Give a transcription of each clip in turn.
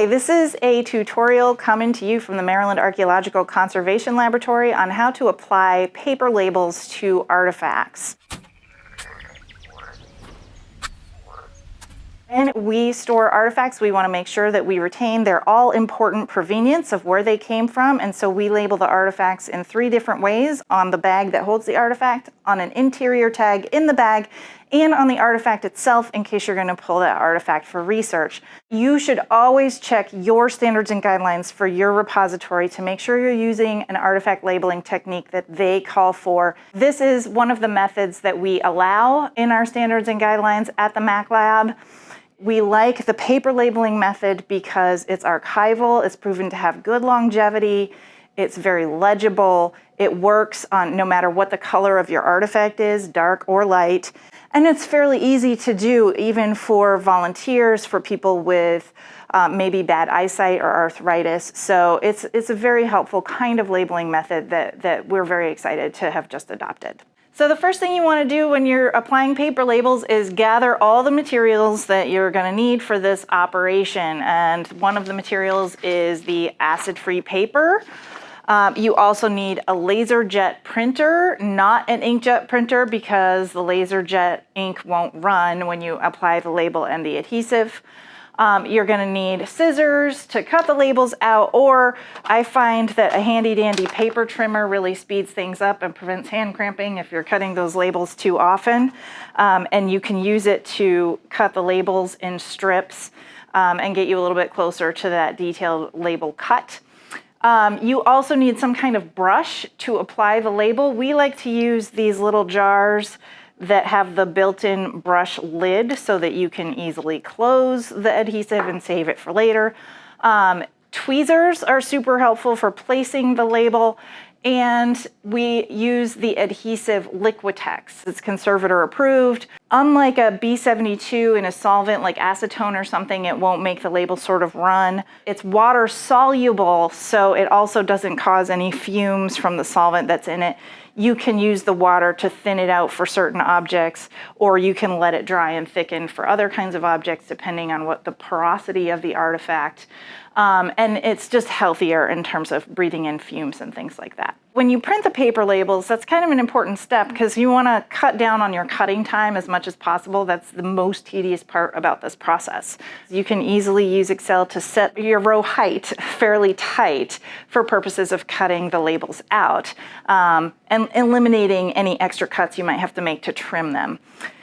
Hi, this is a tutorial coming to you from the Maryland Archaeological Conservation Laboratory on how to apply paper labels to artifacts. When we store artifacts, we want to make sure that we retain their all important provenience of where they came from. And so we label the artifacts in three different ways on the bag that holds the artifact, on an interior tag in the bag, and on the artifact itself in case you're going to pull that artifact for research. You should always check your standards and guidelines for your repository to make sure you're using an artifact labeling technique that they call for. This is one of the methods that we allow in our standards and guidelines at the Mac Lab. We like the paper labeling method because it's archival, it's proven to have good longevity, it's very legible, it works on no matter what the color of your artifact is, dark or light, and it's fairly easy to do even for volunteers, for people with uh, maybe bad eyesight or arthritis. So it's, it's a very helpful kind of labeling method that, that we're very excited to have just adopted. So the first thing you want to do when you're applying paper labels is gather all the materials that you're going to need for this operation. And one of the materials is the acid-free paper. Um, you also need a laser jet printer, not an inkjet printer because the laser jet ink won't run when you apply the label and the adhesive. Um, you're going to need scissors to cut the labels out, or I find that a handy dandy paper trimmer really speeds things up and prevents hand cramping if you're cutting those labels too often. Um, and you can use it to cut the labels in strips um, and get you a little bit closer to that detailed label cut. Um, you also need some kind of brush to apply the label. We like to use these little jars that have the built-in brush lid so that you can easily close the adhesive and save it for later. Um, tweezers are super helpful for placing the label and we use the adhesive Liquitex. It's conservator approved. Unlike a B72 in a solvent like acetone or something, it won't make the label sort of run. It's water soluble, so it also doesn't cause any fumes from the solvent that's in it you can use the water to thin it out for certain objects, or you can let it dry and thicken for other kinds of objects, depending on what the porosity of the artifact. Um, and it's just healthier in terms of breathing in fumes and things like that. When you print the paper labels, that's kind of an important step because you want to cut down on your cutting time as much as possible. That's the most tedious part about this process. You can easily use Excel to set your row height fairly tight for purposes of cutting the labels out um, and eliminating any extra cuts you might have to make to trim them.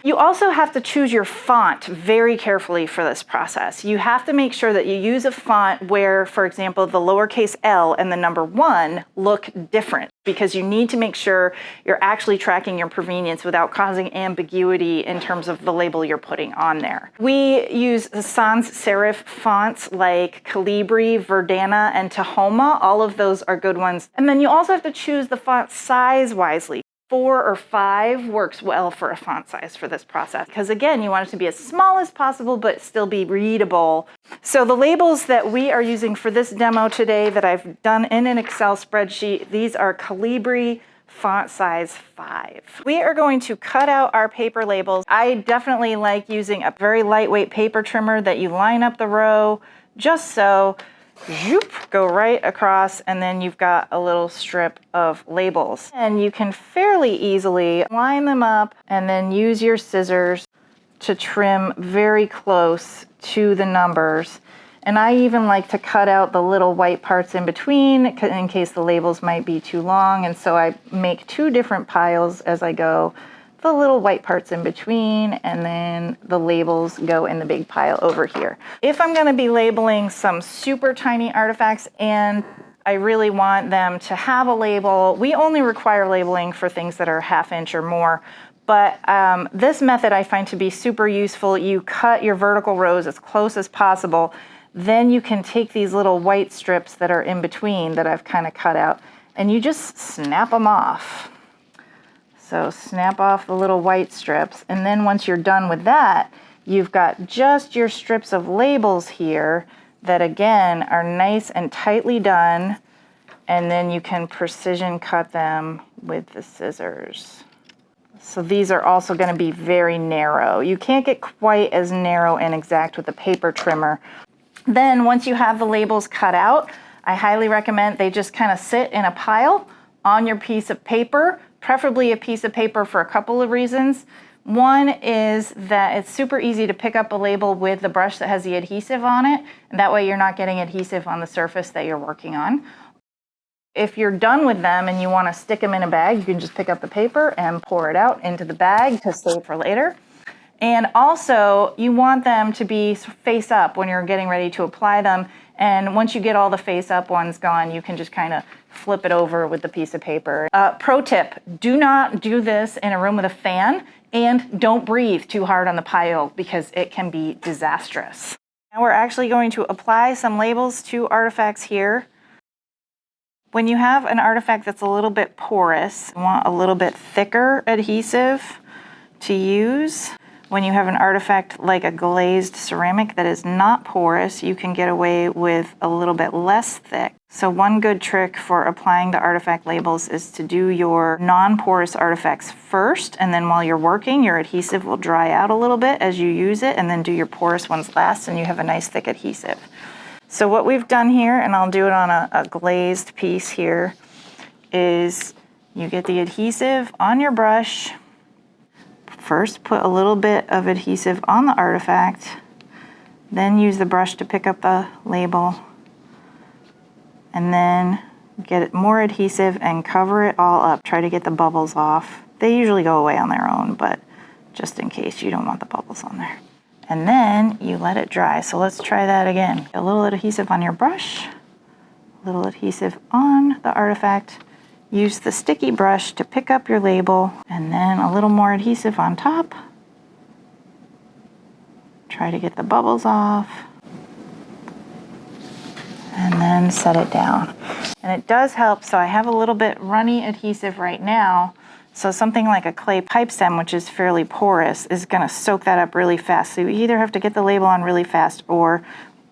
You also have to choose your font very carefully for this process. You have to make sure that you use a font where, for example, the lowercase l and the number one look different because you need to make sure you're actually tracking your provenience without causing ambiguity in terms of the label you're putting on there. We use sans serif fonts like Calibri, Verdana, and Tahoma. All of those are good ones. And then you also have to choose the font size wisely four or five works well for a font size for this process because again you want it to be as small as possible but still be readable. So the labels that we are using for this demo today that I've done in an Excel spreadsheet, these are Calibri font size 5. We are going to cut out our paper labels. I definitely like using a very lightweight paper trimmer that you line up the row just so zoop, go right across and then you've got a little strip of labels. And you can fairly easily line them up and then use your scissors to trim very close to the numbers. And I even like to cut out the little white parts in between in case the labels might be too long. And so I make two different piles as I go the little white parts in between, and then the labels go in the big pile over here. If I'm gonna be labeling some super tiny artifacts and I really want them to have a label, we only require labeling for things that are half inch or more, but um, this method I find to be super useful. You cut your vertical rows as close as possible, then you can take these little white strips that are in between that I've kind of cut out, and you just snap them off. So snap off the little white strips. And then once you're done with that, you've got just your strips of labels here that again are nice and tightly done. And then you can precision cut them with the scissors. So these are also going to be very narrow. You can't get quite as narrow and exact with the paper trimmer. Then once you have the labels cut out, I highly recommend they just kind of sit in a pile on your piece of paper, preferably a piece of paper for a couple of reasons. One is that it's super easy to pick up a label with the brush that has the adhesive on it, and that way you're not getting adhesive on the surface that you're working on. If you're done with them and you want to stick them in a bag, you can just pick up the paper and pour it out into the bag to save for later. And also, you want them to be face up when you're getting ready to apply them. And once you get all the face up ones gone, you can just kind of flip it over with the piece of paper. Uh, pro tip, do not do this in a room with a fan and don't breathe too hard on the pile because it can be disastrous. Now we're actually going to apply some labels to artifacts here. When you have an artifact that's a little bit porous, you want a little bit thicker adhesive to use. When you have an artifact like a glazed ceramic that is not porous, you can get away with a little bit less thick. So one good trick for applying the artifact labels is to do your non-porous artifacts first, and then while you're working, your adhesive will dry out a little bit as you use it, and then do your porous ones last, and you have a nice thick adhesive. So what we've done here, and I'll do it on a, a glazed piece here, is you get the adhesive on your brush, First, put a little bit of adhesive on the artifact, then use the brush to pick up the label, and then get more adhesive and cover it all up. Try to get the bubbles off. They usually go away on their own, but just in case you don't want the bubbles on there. And then you let it dry. So let's try that again. A little adhesive on your brush, a little adhesive on the artifact, Use the sticky brush to pick up your label and then a little more adhesive on top. Try to get the bubbles off and then set it down. And it does help, so I have a little bit runny adhesive right now, so something like a clay pipe stem, which is fairly porous, is gonna soak that up really fast. So you either have to get the label on really fast or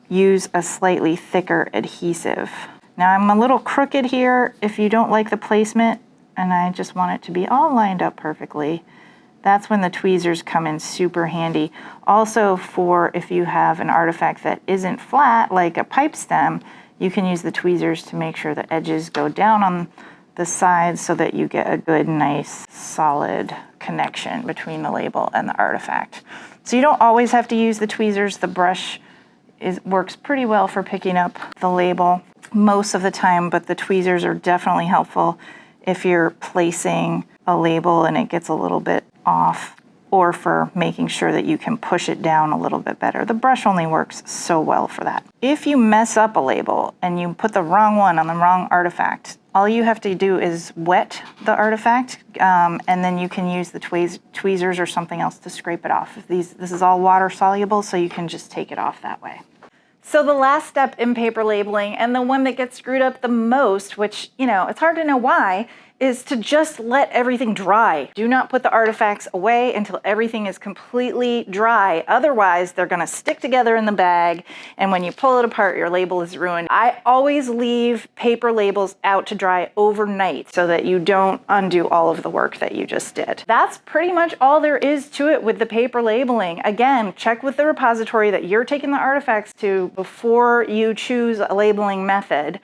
use a slightly thicker adhesive. Now I'm a little crooked here. If you don't like the placement and I just want it to be all lined up perfectly, that's when the tweezers come in super handy. Also for if you have an artifact that isn't flat, like a pipe stem, you can use the tweezers to make sure the edges go down on the sides so that you get a good, nice, solid connection between the label and the artifact. So you don't always have to use the tweezers. The brush is, works pretty well for picking up the label most of the time, but the tweezers are definitely helpful if you're placing a label and it gets a little bit off or for making sure that you can push it down a little bit better. The brush only works so well for that. If you mess up a label and you put the wrong one on the wrong artifact, all you have to do is wet the artifact um, and then you can use the tweez tweezers or something else to scrape it off. These, this is all water soluble, so you can just take it off that way. So the last step in paper labeling and the one that gets screwed up the most, which, you know, it's hard to know why, is to just let everything dry. Do not put the artifacts away until everything is completely dry. Otherwise, they're gonna stick together in the bag, and when you pull it apart, your label is ruined. I always leave paper labels out to dry overnight so that you don't undo all of the work that you just did. That's pretty much all there is to it with the paper labeling. Again, check with the repository that you're taking the artifacts to before you choose a labeling method.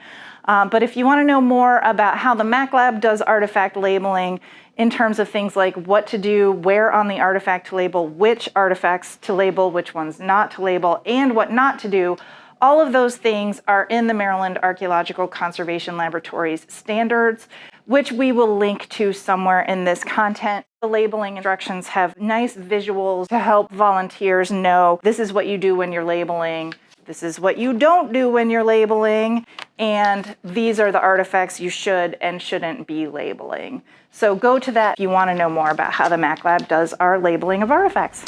Um, but if you want to know more about how the MacLab does artifact labeling in terms of things like what to do, where on the artifact to label, which artifacts to label, which ones not to label, and what not to do, all of those things are in the Maryland Archaeological Conservation Laboratory's standards, which we will link to somewhere in this content. The labeling instructions have nice visuals to help volunteers know this is what you do when you're labeling, this is what you don't do when you're labeling, and these are the artifacts you should and shouldn't be labeling. So go to that if you want to know more about how the MacLab does our labeling of artifacts.